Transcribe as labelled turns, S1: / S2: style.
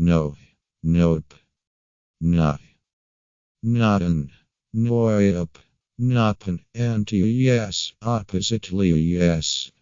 S1: No. Nope. Nah. Nothing. Nope. Nothing. Anti yes. Oppositely yes.